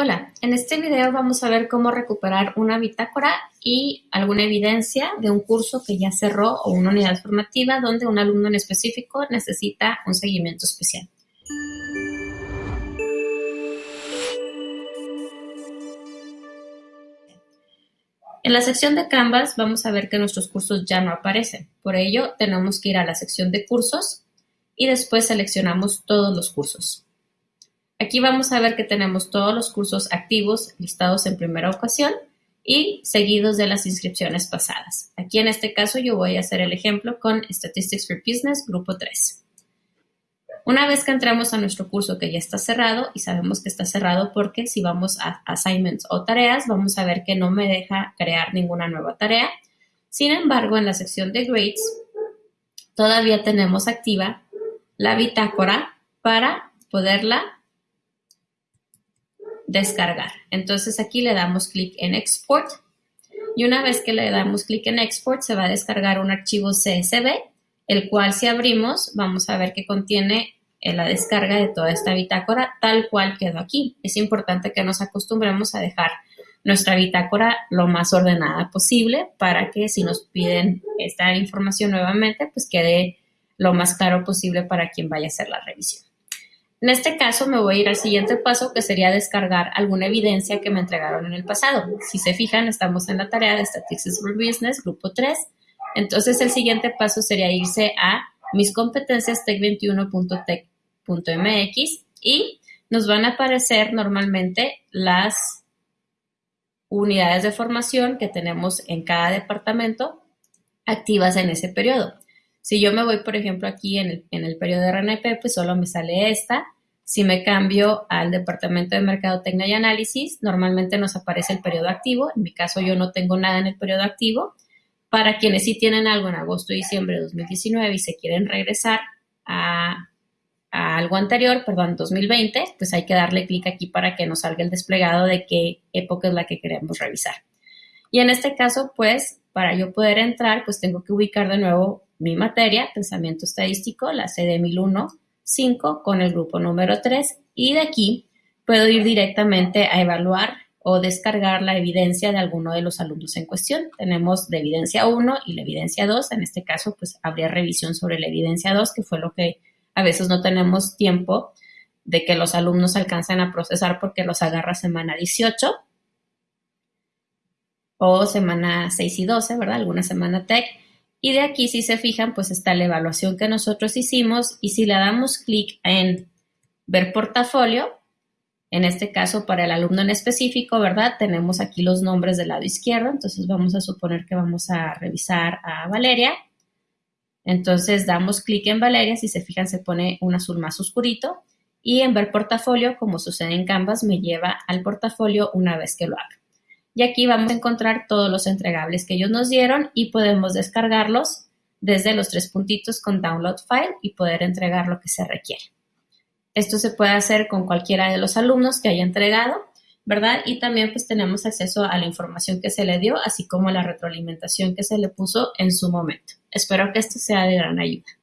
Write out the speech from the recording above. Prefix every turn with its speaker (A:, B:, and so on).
A: Hola, en este video vamos a ver cómo recuperar una bitácora y alguna evidencia de un curso que ya cerró o una unidad formativa donde un alumno en específico necesita un seguimiento especial. En la sección de Canvas vamos a ver que nuestros cursos ya no aparecen. Por ello, tenemos que ir a la sección de cursos y después seleccionamos todos los cursos. Aquí vamos a ver que tenemos todos los cursos activos listados en primera ocasión y seguidos de las inscripciones pasadas. Aquí en este caso yo voy a hacer el ejemplo con Statistics for Business, grupo 3. Una vez que entramos a nuestro curso que ya está cerrado y sabemos que está cerrado porque si vamos a assignments o tareas, vamos a ver que no me deja crear ninguna nueva tarea. Sin embargo, en la sección de grades, todavía tenemos activa la bitácora para poderla descargar. Entonces aquí le damos clic en Export y una vez que le damos clic en Export se va a descargar un archivo CSV, el cual si abrimos vamos a ver que contiene eh, la descarga de toda esta bitácora tal cual quedó aquí. Es importante que nos acostumbremos a dejar nuestra bitácora lo más ordenada posible para que si nos piden esta información nuevamente, pues quede lo más claro posible para quien vaya a hacer la revisión. En este caso me voy a ir al siguiente paso que sería descargar alguna evidencia que me entregaron en el pasado. Si se fijan, estamos en la tarea de Statistics for Business, grupo 3. Entonces el siguiente paso sería irse a mis competencias tech21.tech.mx y nos van a aparecer normalmente las unidades de formación que tenemos en cada departamento activas en ese periodo. Si yo me voy, por ejemplo, aquí en el, en el periodo de RNP, pues solo me sale esta. Si me cambio al departamento de mercadotecnia y análisis, normalmente nos aparece el periodo activo. En mi caso, yo no tengo nada en el periodo activo. Para quienes sí tienen algo en agosto y diciembre de 2019 y se quieren regresar a, a algo anterior, perdón, 2020, pues hay que darle clic aquí para que nos salga el desplegado de qué época es la que queremos revisar. Y en este caso, pues, para yo poder entrar, pues tengo que ubicar de nuevo mi materia, pensamiento estadístico, la CD 1001, 5 con el grupo número 3 y de aquí puedo ir directamente a evaluar o descargar la evidencia de alguno de los alumnos en cuestión. Tenemos de evidencia 1 y la evidencia 2. En este caso, pues habría revisión sobre la evidencia 2, que fue lo que a veces no tenemos tiempo de que los alumnos alcancen a procesar porque los agarra semana 18 o semana 6 y 12, ¿verdad? Alguna semana TEC. Y de aquí, si se fijan, pues está la evaluación que nosotros hicimos y si le damos clic en ver portafolio, en este caso para el alumno en específico, ¿verdad? Tenemos aquí los nombres del lado izquierdo, entonces vamos a suponer que vamos a revisar a Valeria. Entonces damos clic en Valeria, si se fijan se pone un azul más oscurito y en ver portafolio, como sucede en Canvas, me lleva al portafolio una vez que lo haga y aquí vamos a encontrar todos los entregables que ellos nos dieron y podemos descargarlos desde los tres puntitos con Download File y poder entregar lo que se requiere. Esto se puede hacer con cualquiera de los alumnos que haya entregado, ¿verdad? Y también pues tenemos acceso a la información que se le dio, así como a la retroalimentación que se le puso en su momento. Espero que esto sea de gran ayuda.